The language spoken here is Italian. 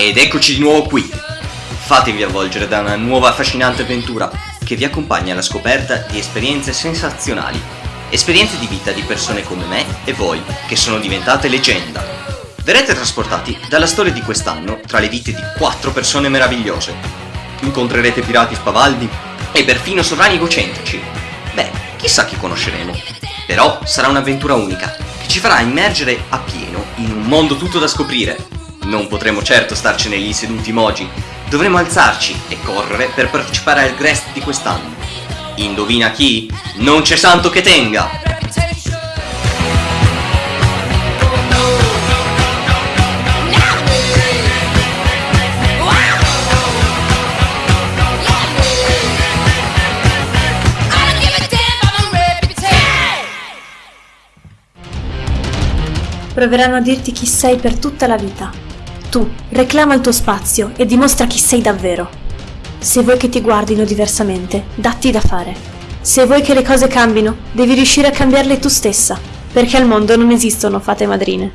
Ed eccoci di nuovo qui. Fatevi avvolgere da una nuova affascinante avventura che vi accompagna alla scoperta di esperienze sensazionali. Esperienze di vita di persone come me e voi, che sono diventate leggenda. Verrete trasportati dalla storia di quest'anno tra le vite di quattro persone meravigliose. Incontrerete pirati spavaldi e perfino sovrani egocentrici. Beh, chissà chi conosceremo. Però sarà un'avventura unica, che ci farà immergere appieno in un mondo tutto da scoprire non potremo certo starcene lì seduti mogi, dovremo alzarci e correre per partecipare al Grest di quest'anno. Indovina chi? Non c'è santo che tenga! Proveranno a dirti chi sei per tutta la vita. Tu reclama il tuo spazio e dimostra chi sei davvero. Se vuoi che ti guardino diversamente, datti da fare. Se vuoi che le cose cambino, devi riuscire a cambiarle tu stessa, perché al mondo non esistono fate madrine.